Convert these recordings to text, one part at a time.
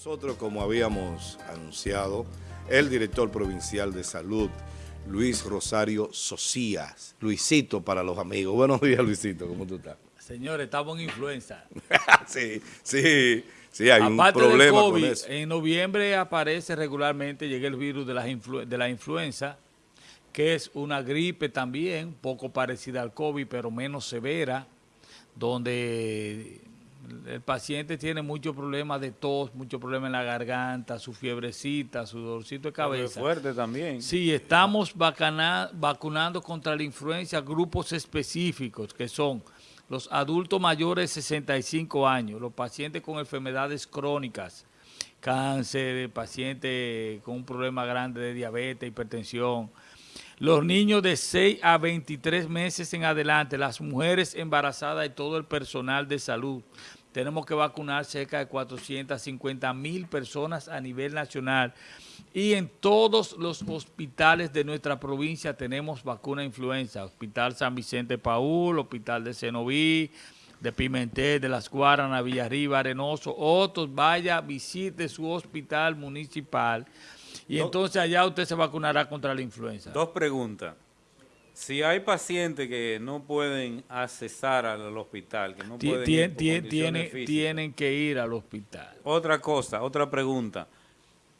Nosotros, como habíamos anunciado, el director provincial de salud, Luis Rosario Socias. Luisito para los amigos. Buenos días, Luisito, ¿cómo tú estás? Señores, estamos en influenza. sí, sí, sí, hay Aparte un problema COVID, con eso. En noviembre aparece regularmente, llega el virus de la influenza, que es una gripe también, poco parecida al COVID, pero menos severa, donde el paciente tiene muchos problemas de tos, muchos problemas en la garganta, su fiebrecita, su dolorcito de cabeza. fuerte también. Sí, estamos vacana- vacunando contra la influenza grupos específicos, que son los adultos mayores de 65 años, los pacientes con enfermedades crónicas, cáncer, pacientes con un problema grande de diabetes, hipertensión, los niños de 6 a 23 meses en adelante, las mujeres embarazadas y todo el personal de salud. Tenemos que vacunar cerca de 450 mil personas a nivel nacional y en todos los hospitales de nuestra provincia tenemos vacuna influenza. Hospital San Vicente Paul, Hospital de Cenoví, de Pimentel, de Las Guaranas, Villarriba, Arenoso, otros, vaya, visite su hospital municipal y Do- entonces allá usted se vacunará contra la influenza. Dos preguntas. Si hay pacientes que no pueden accesar al hospital, que no Ti- pueden tien- ir tien- condiciones tienen, que ir al hospital. Otra cosa, otra pregunta.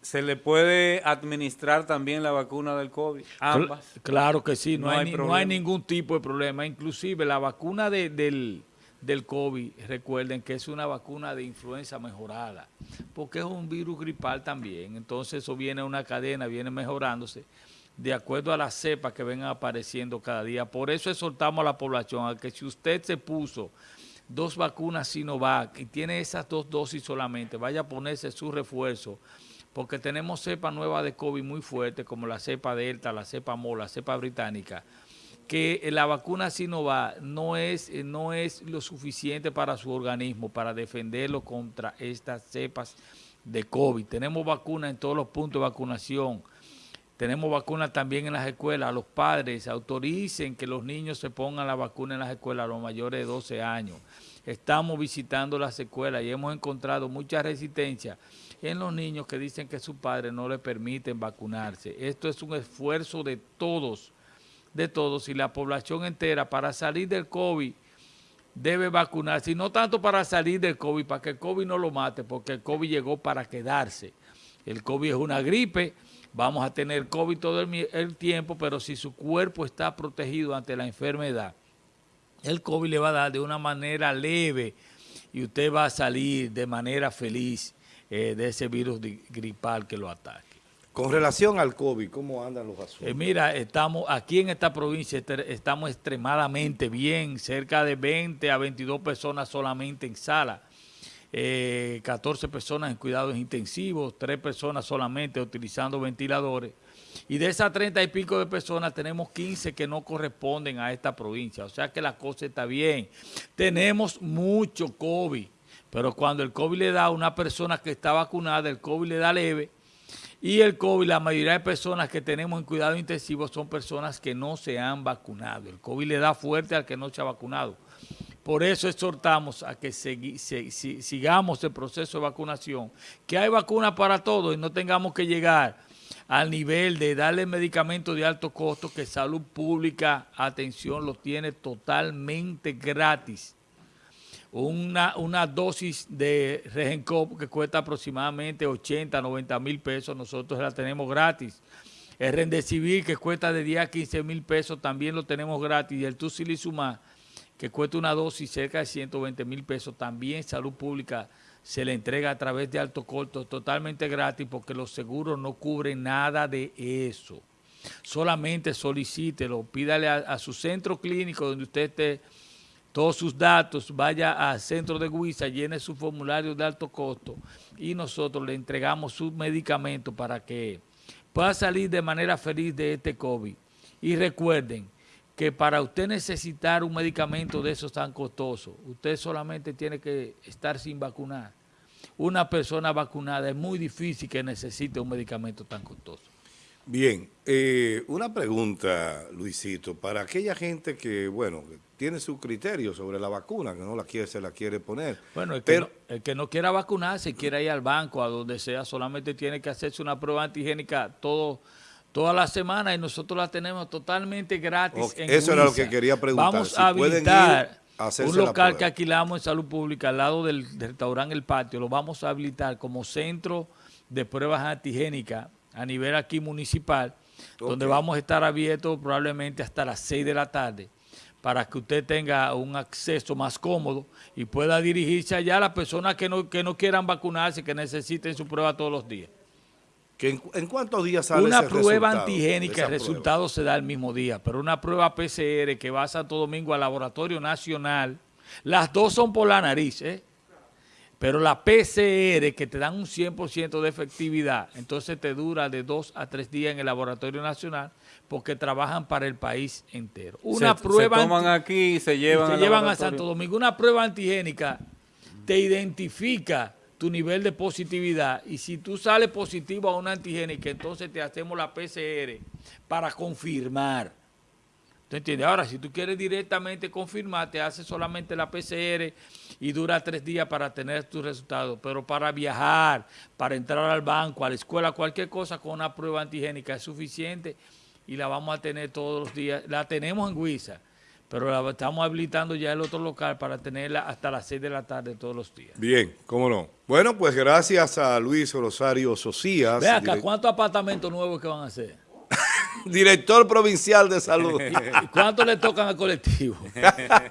¿Se le puede administrar también la vacuna del COVID? Ambas. Cl- Claro que sí, no, No hay, hay no hay ningún tipo de problema. Inclusive la vacuna de- del, del COVID, recuerden que es una vacuna de influenza mejorada, porque es un virus gripal también. Entonces eso viene una cadena, viene mejorándose de acuerdo a las cepas que vengan apareciendo cada día. Por eso exhortamos a la población a que si usted se puso dos vacunas Sinovac y tiene esas dos dosis solamente, vaya a ponerse su refuerzo, porque tenemos cepas nuevas de COVID muy fuertes, como la cepa Delta, la cepa MO, la cepa británica, que la vacuna Sinovac no es, eh, no es lo suficiente para su organismo, para defenderlo contra estas cepas de COVID. Tenemos vacunas en todos los puntos de vacunación, tenemos vacunas también en las escuelas. Los padres autoricen que los niños se pongan la vacuna en las escuelas, los mayores de 12 años. Estamos visitando las escuelas y hemos encontrado mucha resistencia en los niños que dicen que sus padres no les permiten vacunarse. Esto es un esfuerzo de todos, de todos y la población entera para salir del COVID debe vacunarse, y no tanto para salir del COVID, para que el COVID no lo mate, porque el COVID llegó para quedarse. El COVID es una gripe, vamos a tener COVID todo el, tiempo, pero si su cuerpo está protegido ante la enfermedad, el COVID le va a dar de una manera leve y usted va a salir de manera feliz eh, de ese virus gripal que lo ataque. Con relación al COVID, ¿cómo andan los asuntos? Eh, mira, estamos aquí en esta provincia, estamos extremadamente bien, cerca de 20 a 22 personas solamente en sala, eh, 14 personas en cuidados intensivos, 3 personas solamente utilizando ventiladores. Y de esas 30 y pico de personas tenemos 15 que no corresponden a esta provincia. O sea que la cosa está bien. Tenemos mucho COVID, pero cuando el COVID le da a una persona que está vacunada, el COVID le da leve. Y el COVID, la mayoría de personas que tenemos en cuidado intensivo son personas que no se han vacunado. El COVID le da fuerte al que no se ha vacunado. Por eso exhortamos a que sigamos el proceso de vacunación, que hay vacunas para todos y no tengamos que llegar al nivel de darle medicamentos de alto costo que Salud Pública, atención, lo tiene totalmente gratis una, una dosis de Regencop que cuesta aproximadamente 80, 90 mil pesos, nosotros la tenemos gratis. El Rendecivir que cuesta de 10 a 15 mil pesos también lo tenemos gratis. Y el Tusilizumab que cuesta una dosis cerca de 120 mil pesos, también Salud Pública se le entrega a través de alto costo totalmente gratis porque los seguros no cubren nada de eso. Solamente solicítelo, pídale a su centro clínico donde usted esté todos sus datos, vaya al centro de Guisa, llene su formulario de alto costo y nosotros le entregamos su medicamento para que pueda salir de manera feliz de este COVID. Y recuerden que para usted necesitar un medicamento de esos tan costosos, usted solamente tiene que estar sin vacunar. Una persona vacunada es muy difícil que necesite un medicamento tan costoso. Bien, eh, una pregunta, Luisito, para aquella gente que, bueno, tiene su criterio sobre la vacuna, que no la quiere, se la quiere poner. Bueno, el, pero, que, no, el que no quiera vacunarse, quiera ir al banco, a donde sea, solamente tiene que hacerse una prueba antigénica todo, toda la semana y nosotros la tenemos totalmente gratis en eso era lo que quería preguntar, Vamos si a habilitar ir a hacerse un local que alquilamos en Salud Pública al lado del, del restaurante El Patio, lo vamos a habilitar como centro de pruebas antigénicas a nivel aquí municipal, donde vamos a estar abiertos probablemente hasta las 6 de la tarde para que usted tenga un acceso más cómodo y pueda dirigirse allá a las personas que no, que no quieran vacunarse, que necesiten su prueba todos los días. que en, en cuántos días sale Una ese prueba antigénica, el prueba? resultado se da el mismo día, pero una prueba PCR que va a Santo Domingo al Laboratorio Nacional, las dos son por la nariz, ¿eh? Pero la PCR que te dan un 100% de efectividad, entonces te dura de dos a tres días en el Laboratorio Nacional porque trabajan para el país entero. Una se, prueba se toman aquí y se y llevan, se al llevan a. Santo Domingo. Una prueba antigénica te identifica tu nivel de positividad y si tú sales positivo a una antigénica, entonces te hacemos la PCR para confirmar. ¿Tú entiendes? Ahora, si tú quieres directamente confirmar, te haces solamente la PCR y dura tres días para tener tus resultados. Pero para viajar, para entrar al banco, a la escuela, cualquier cosa con una prueba antigénica es suficiente y la vamos a tener todos los días. La tenemos en Huiza, pero la estamos habilitando ya el otro local para tenerla hasta las 6 de la tarde todos los días. Bien, cómo no. Bueno, pues gracias a Luis Rosario Socias, Ve acá, ¿cuántos apartamentos nuevos que van a hacer? Director provincial de salud. ¿Y cuántos le tocan al colectivo?